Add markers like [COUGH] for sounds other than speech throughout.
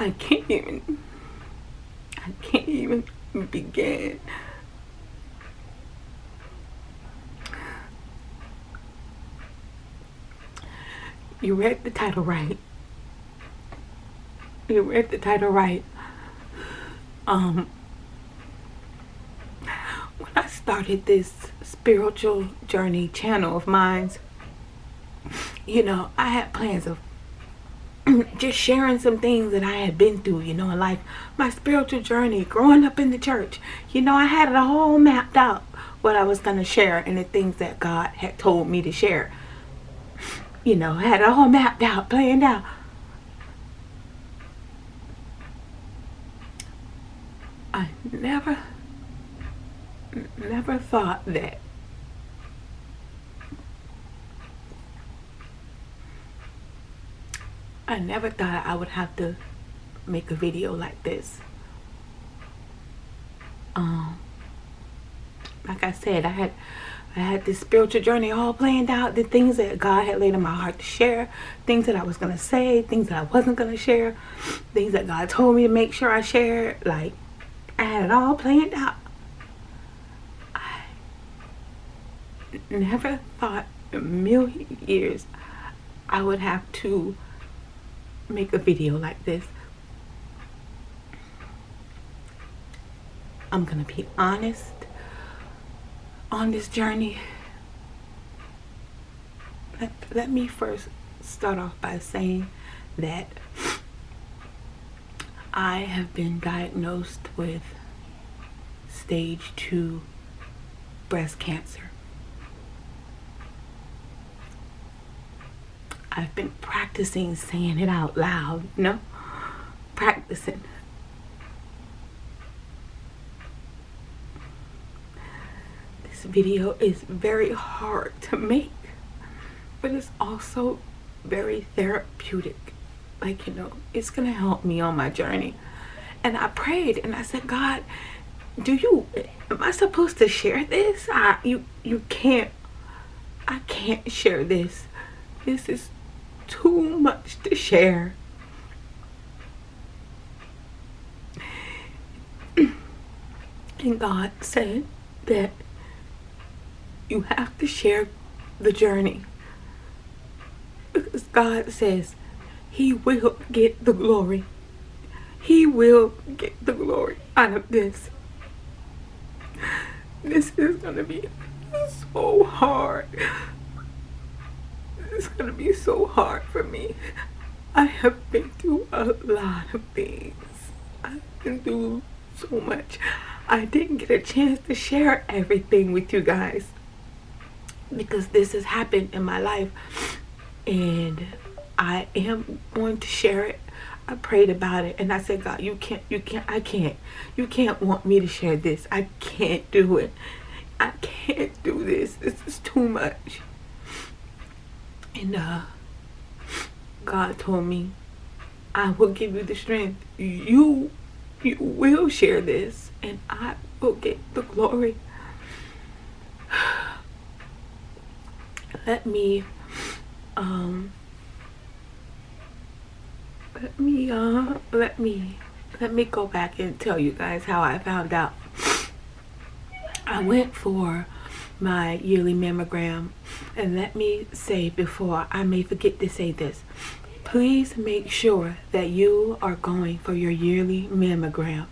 I can't even, I can't even begin. You read the title right. You read the title right. Um, when I started this spiritual journey channel of mine, you know, I had plans of [CLEARS THROAT] just sharing some things that I had been through, you know, like my spiritual journey, growing up in the church. You know, I had it all mapped out what I was going to share and the things that God had told me to share. You know, I had it all mapped out, planned out. I never, never thought that I never thought I would have to make a video like this. Um, like I said, I had I had this spiritual journey all planned out, the things that God had laid in my heart to share, things that I was going to say, things that I wasn't going to share, things that God told me to make sure I shared. Like, I had it all planned out. I never thought a million years I would have to make a video like this. I'm gonna be honest on this journey. Let, let me first start off by saying that I have been diagnosed with stage 2 breast cancer. I've been practicing saying it out loud, you know? Practicing. This video is very hard to make, but it's also very therapeutic. Like, you know, it's going to help me on my journey. And I prayed and I said, God, do you, am I supposed to share this? I, you, you can't, I can't share this. This is too much to share. And God said that you have to share the journey. Because God says he will get the glory. He will get the glory out of this. This is going to be so hard it's gonna be so hard for me. I have been through a lot of things. I've been through so much. I didn't get a chance to share everything with you guys because this has happened in my life and I am going to share it. I prayed about it and I said, God, you can't, you can't, I can't. You can't want me to share this. I can't do it. I can't do this. This is too much. And uh, God told me, I will give you the strength. You, you will share this and I will get the glory. [SIGHS] Let me, um, let me, uh, let me, let me go back and tell you guys how I found out. I went for my yearly mammogram. And let me say before I may forget to say this, please make sure that you are going for your yearly mammogram.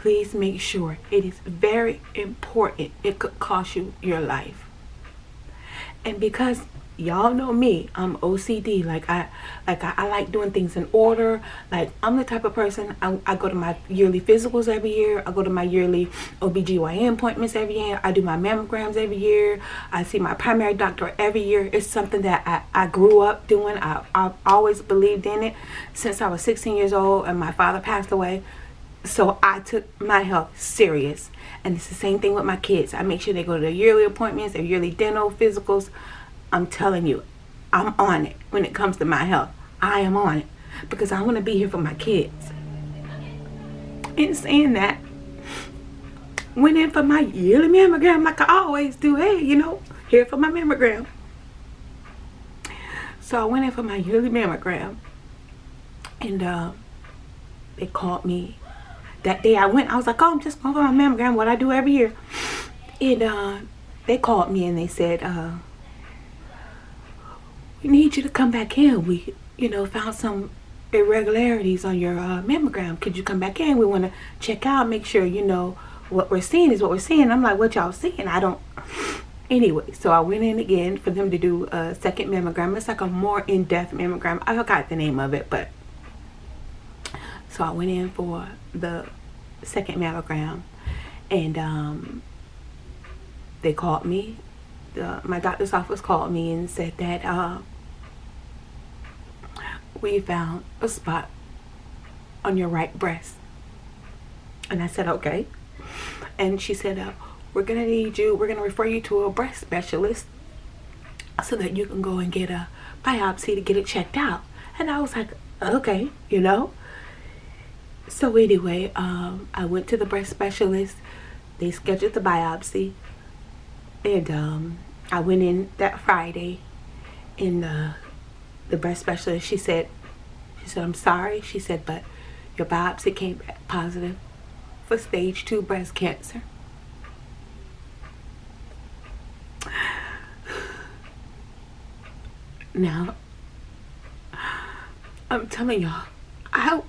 Please make sure. It is very important. It could cost you your life. And because y'all know me i'm ocd like i like I, I, like doing things in order like i'm the type of person I, I go to my yearly physicals every year i go to my yearly obgyn appointments every year i do my mammograms every year i see my primary doctor every year it's something that i, I grew up doing I, i've always believed in it since i was 16 years old and my father passed away so i took my health serious and it's the same thing with my kids i make sure they go to their yearly appointments their yearly dental physicals I'm telling you, I'm on it when it comes to my health. I am on it because I want to be here for my kids. In saying that, went in for my yearly mammogram like I always do. Hey, you know, here for my mammogram. So I went in for my yearly mammogram. And uh, they called me that day I went. I was like, oh, I'm just going for my mammogram, what I do every year. And uh, they called me and they said, uh, we need you to come back in. We, you know, found some irregularities on your uh, mammogram. Could you come back in? We want to check out, make sure, you know, what we're seeing is what we're seeing. I'm like, what y'all seeing? I don't. Anyway, so I went in again for them to do a second mammogram. It's like a more in-depth mammogram. I forgot the name of it, but so I went in for the second mammogram and um, they called me. The, my doctor's office called me and said that uh, we found a spot on your right breast. And I said, okay. And she said, uh, we're going to need you, we're going to refer you to a breast specialist so that you can go and get a biopsy to get it checked out. And I was like, okay, you know. So anyway, um, I went to the breast specialist. They scheduled the biopsy. And um, I went in that Friday and uh, the breast specialist, she said, she said, I'm sorry. She said, but your biopsy came back positive for stage two breast cancer. Now, I'm telling y'all, I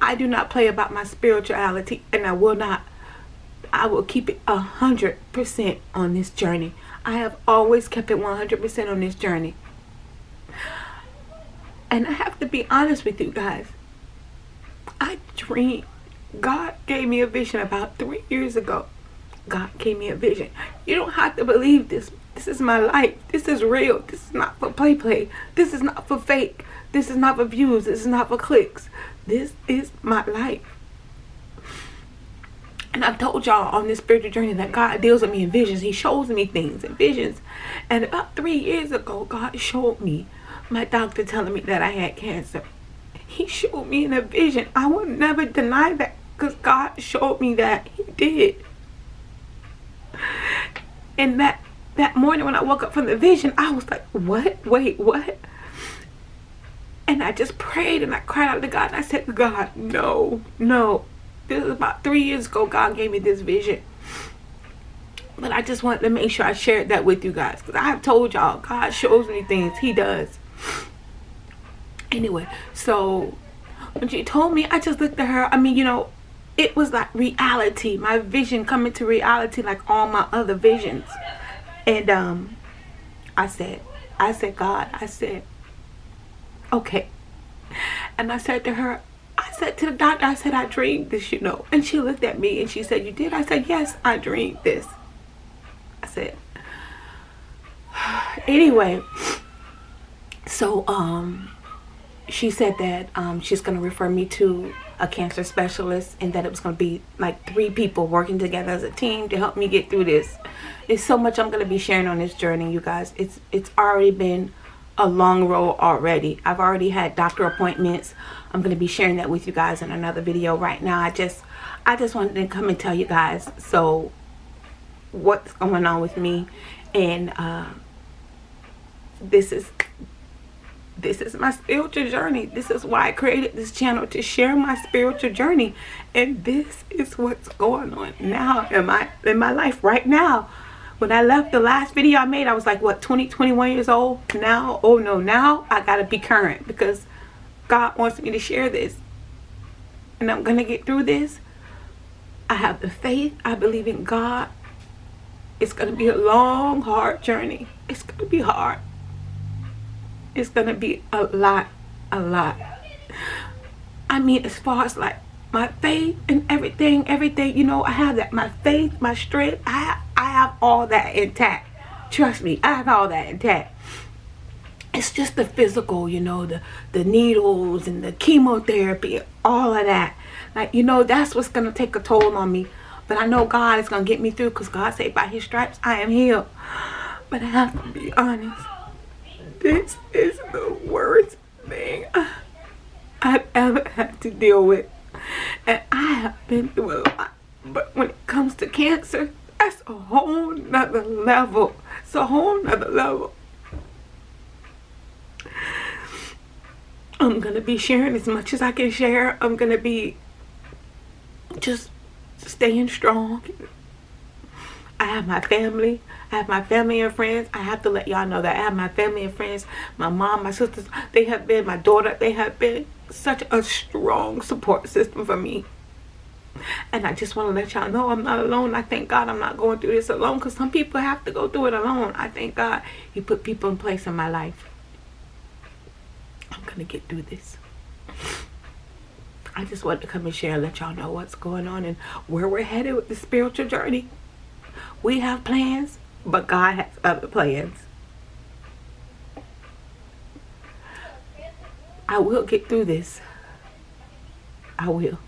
I do not play about my spirituality and I will not I will keep it a hundred percent on this journey. I have always kept it 100% on this journey. And I have to be honest with you guys. I dream. God gave me a vision about three years ago. God gave me a vision. You don't have to believe this. This is my life. This is real. This is not for play play. This is not for fake. This is not for views. This is not for clicks. This is my life. And I've told y'all on this spiritual journey that God deals with me in visions. He shows me things in visions. And about three years ago, God showed me my doctor telling me that I had cancer. He showed me in a vision. I will never deny that because God showed me that. He did. And that that morning when I woke up from the vision, I was like, what? Wait, what? And I just prayed and I cried out to God and I said, God, no, no. This is about three years ago God gave me this vision. But I just wanted to make sure I shared that with you guys. Because I have told y'all, God shows me things. He does. Anyway, so when she told me, I just looked at her. I mean, you know, it was like reality. My vision coming to reality like all my other visions. And um, I said, I said, God, I said, okay. And I said to her, I said to the doctor, I said, I dreamed this, you know. And she looked at me and she said, you did? I said, yes, I dreamed this. I said, [SIGHS] anyway, so um, she said that um, she's going to refer me to a cancer specialist and that it was going to be like three people working together as a team to help me get through this. There's so much I'm going to be sharing on this journey, you guys. It's it's already been a long road already. I've already had doctor appointments. I'm going to be sharing that with you guys in another video right now. I just I just wanted to come and tell you guys so what's going on with me and uh, this is this is my spiritual journey. This is why i created this channel to share my spiritual journey. And this is what's going on now in my in my life right now. When i left the last video i made i was like what 20 21 years old now? Oh no now i gotta be current because god wants me to share this. And i'm gonna get through this. I have the faith. I believe in god. It's gonna be a long hard journey. It's gonna be hard it's gonna be a lot a lot. I mean as far as like my faith and everything everything you know i have that my faith my strength i have, i have all that intact. Trust me i have all that intact. It's just the physical you know the the needles and the chemotherapy all of that. Like you know that's what's gonna take a toll on me. But i know god is gonna get me through because god said by his stripes i am healed. But i have to be honest this is the worst thing I've ever had to deal with. And I have been through a lot. But when it comes to cancer, that's a whole nother level. It's a whole nother level. I'm going to be sharing as much as I can share. I'm going to be just staying strong. I have my family. I have my family and friends. I have to let y'all know that I have my family and friends. My mom, my sisters, they have been, my daughter, they have been such a strong support system for me. And I just want to let y'all know I'm not alone. I thank God I'm not going through this alone because some people have to go through it alone. I thank God He put people in place in my life. I'm going to get through this. I just wanted to come and share and let y'all know what's going on and where we're headed with the spiritual journey. We have plans, but God has other uh, plans. I will get through this. I will.